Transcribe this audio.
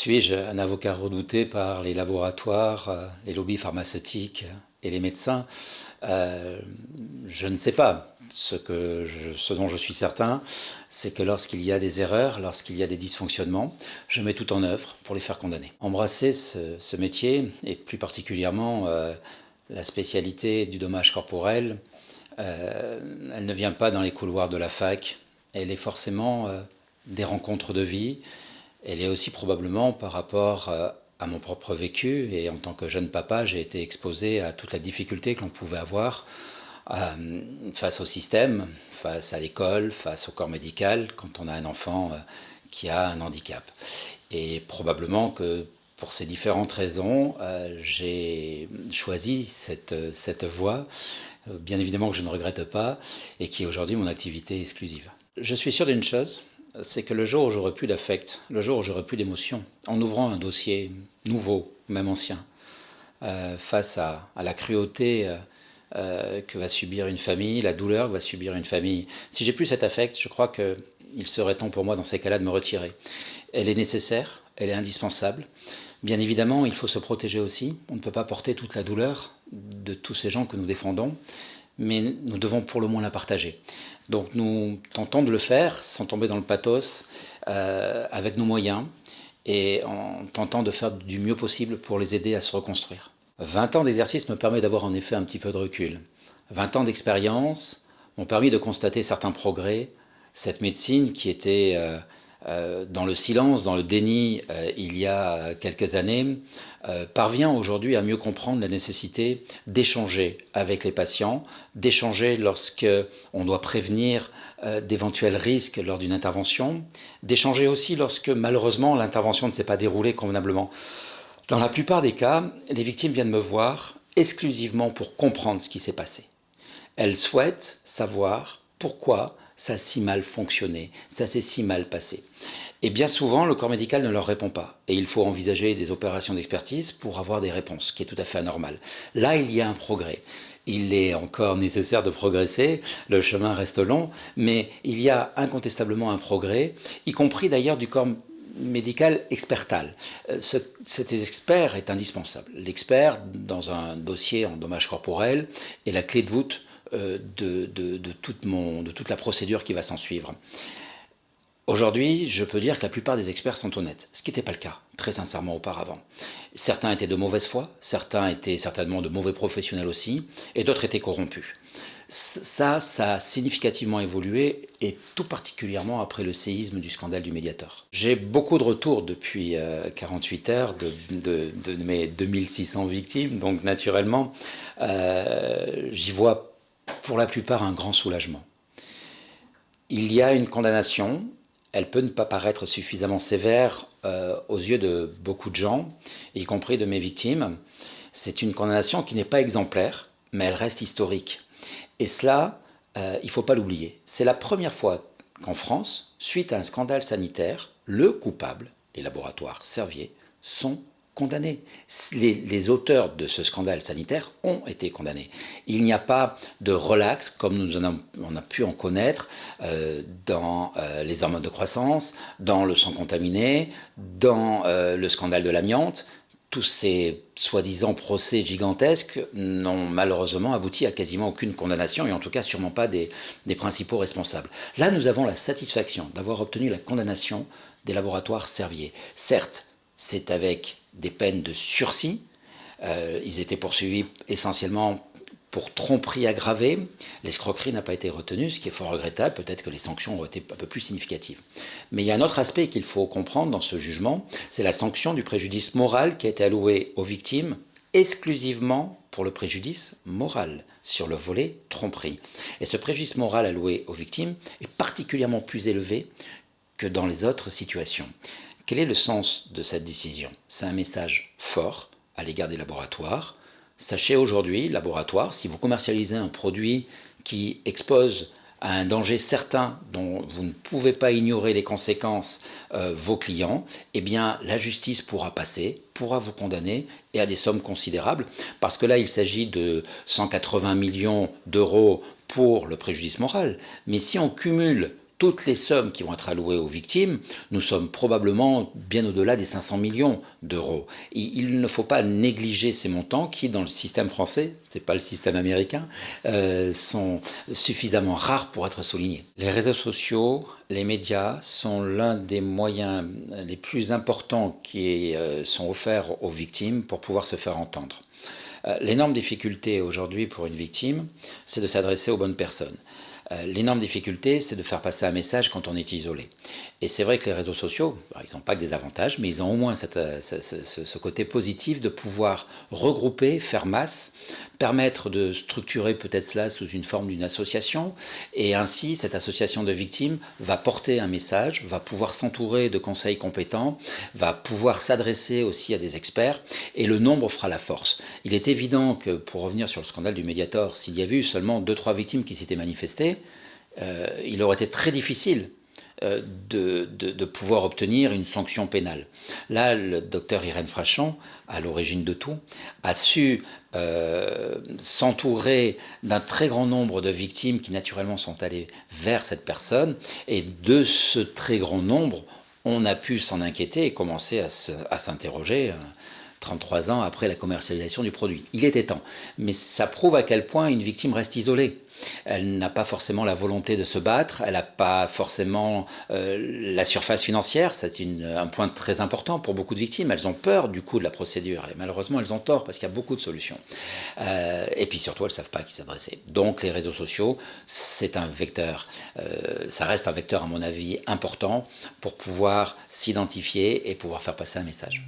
Suis-je un avocat redouté par les laboratoires, euh, les lobbies pharmaceutiques et les médecins euh, Je ne sais pas. Ce, dont je suis certain, c'est que lorsqu'il y a des erreurs, lorsqu'il y a des dysfonctionnements, je mets tout en œuvre pour les faire condamner. Embrasser ce, métier, et plus particulièrement euh, la spécialité du dommage corporel, elle ne vient pas dans les couloirs de la fac, elle est forcément des rencontres de vie, elle est aussi probablement par rapport euh, à mon propre vécu et en tant que jeune papa, j'ai été exposé à toute la difficulté que l'on pouvait avoir euh, face au système, face à l'école, face au corps médical quand on a un enfant euh, qui a un handicap. Et probablement que pour ces différentes raisons, j'ai choisi cette, cette voie, bien évidemment que je ne regrette pas, et qui est aujourd'hui mon activité exclusive. Je suis sûr d'une chose, c'est que le jour où j'aurai plus d'affect, le jour où j'aurai plus d'émotion, en ouvrant un dossier nouveau, même ancien, euh, face à, la cruauté euh, euh, que va subir une famille, la douleur que va subir une famille, si j'ai plus cet affect, je crois qu'il serait temps pour moi dans ces cas-là de me retirer. Elle est nécessaire, elle est indispensable. Bien évidemment, il faut se protéger aussi. On ne peut pas porter toute la douleur de tous ces gens que nous défendons, mais nous devons pour le moins la partager. Donc nous tentons de le faire sans tomber dans le pathos, euh, avec nos moyens, et en tentant de faire du mieux possible pour les aider à se reconstruire. 20 ans d'exercice me permet d'avoir en effet un petit peu de recul. 20 ans d'expérience m'ont permis de constater certains progrès. Cette médecine qui était euh, dans le silence, dans le déni euh, il y a quelques années, euh, parvient aujourd'hui à mieux comprendre la nécessité d'échanger avec les patients, d'échanger lorsque on doit prévenir d'éventuels risques lors d'une intervention, d'échanger aussi lorsque malheureusement l'intervention ne s'est pas déroulée convenablement. Dans la plupart des cas, les victimes viennent me voir exclusivement pour comprendre ce qui s'est passé. Elles souhaitent savoir pourquoi ça a si mal fonctionné, ça s'est si mal passé. Et bien souvent, le corps médical ne leur répond pas. Et il faut envisager des opérations d'expertise pour avoir des réponses, ce qui est tout à fait anormal. Là, il y a un progrès. Il est encore nécessaire de progresser, le chemin reste long, mais il y a incontestablement un progrès, y compris d'ailleurs du corps médical expertal. Euh, cet expert est indispensable. L'expert, dans un dossier en dommage corporel, est la clé de voûte euh, de, toute la procédure qui va s'en suivre. Aujourd'hui, je peux dire que la plupart des experts sont honnêtes, ce qui n'était pas le cas, très sincèrement, auparavant. Certains étaient de mauvaise foi, certains étaient certainement de mauvais professionnels aussi, et d'autres étaient corrompus. Ça, ça a significativement évolué, et tout particulièrement après le séisme du scandale du médiateur. J'ai beaucoup de retours depuis 48 euh, heures de, de, mes 2600 victimes, donc naturellement, euh, j'y vois pour la plupart un grand soulagement. Il y a une condamnation, elle peut ne pas paraître suffisamment sévère euh, aux yeux de beaucoup de gens, y compris de mes victimes. C'est une condamnation qui n'est pas exemplaire, mais elle reste historique. Et cela, euh, il ne faut pas l'oublier. C'est la première fois qu'en France, suite à un scandale sanitaire, le coupable, les laboratoires Servier, sont condamnés. Les, auteurs de ce scandale sanitaire ont été condamnés. Il n'y a pas de relax, comme nous en on a pu en connaître euh, dans euh, les hormones de croissance, dans le sang contaminé, dans euh, le scandale de l'amiante. Tous ces soi-disant procès gigantesques n'ont malheureusement abouti à quasiment aucune condamnation, et en tout cas sûrement pas des, des principaux responsables. Là, nous avons la satisfaction d'avoir obtenu la condamnation des laboratoires Servier. Certes, c'est avec des peines de sursis. Euh, ils étaient poursuivis essentiellement pour tromperie aggravée. L'escroquerie n'a pas été retenue, ce qui est fort regrettable. Peut-être que les sanctions ont été un peu plus significatives. Mais il y a un autre aspect qu'il faut comprendre dans ce jugement, c'est la sanction du préjudice moral qui a été alloué aux victimes exclusivement pour le préjudice moral sur le volet tromperie. Et ce préjudice moral alloué aux victimes est particulièrement plus élevé que dans les autres situations. Quel est le sens de cette décision? C'est un message fort à l'égard des laboratoires. Sachez aujourd'hui, laboratoire, si vous commercialisez un produit qui expose à un danger certain dont vous ne pouvez pas ignorer les conséquences euh, vos clients, eh bien la justice pourra passer, pourra vous condamner et à des sommes considérables, parce que là il s'agit de 180 millions d'euros pour le préjudice moral. Mais si on cumule toutes les sommes qui vont être allouées aux victimes, nous sommes probablement bien au-delà des 500 millions d'euros. Il ne faut pas négliger ces montants qui, dans le système français, c'est pas le système américain, euh, sont suffisamment rares pour être soulignés. Les réseaux sociaux, les médias sont l'un des moyens les plus importants qui euh, sont offerts aux victimes pour pouvoir se faire entendre. Euh, l'énorme difficulté aujourd'hui pour une victime, c'est de s'adresser aux bonnes personnes. Euh, l'énorme difficulté, c'est de faire passer un message quand on est isolé. Et c'est vrai que les réseaux sociaux, ils n'ont pas que des avantages, mais ils ont au moins euh, ce, côté positif de pouvoir regrouper, faire masse, permettre de structurer peut-être cela sous une forme d'une association, et ainsi cette association de victimes va porter un message, va pouvoir s'entourer de conseils compétents, va pouvoir s'adresser aussi à des experts, et le nombre fera la force. Il est évident que, pour revenir sur le scandale du Mediator, s'il y avait eu seulement 2-3 victimes qui s'étaient manifestées, euh, il aurait été très difficile euh, de, pouvoir obtenir une sanction pénale. Là, le docteur Irène Frachon, à l'origine de tout, a su euh, s'entourer d'un très grand nombre de victimes qui naturellement sont allées vers cette personne, et de ce très grand nombre, on a pu s'en inquiéter et commencer à s'interroger. 33 ans après la commercialisation du produit. Il était temps. Mais ça prouve à quel point une victime reste isolée. Elle n'a pas forcément la volonté de se battre, elle n'a pas forcément euh, la surface financière, c'est un point très important pour beaucoup de victimes. Elles ont peur du coût de la procédure et malheureusement elles ont tort parce qu'il y a beaucoup de solutions. Euh, et puis surtout elles ne savent pas à qui s'adresser. Donc les réseaux sociaux, c'est un vecteur, euh, ça reste un vecteur à mon avis important pour pouvoir s'identifier et pouvoir faire passer un message.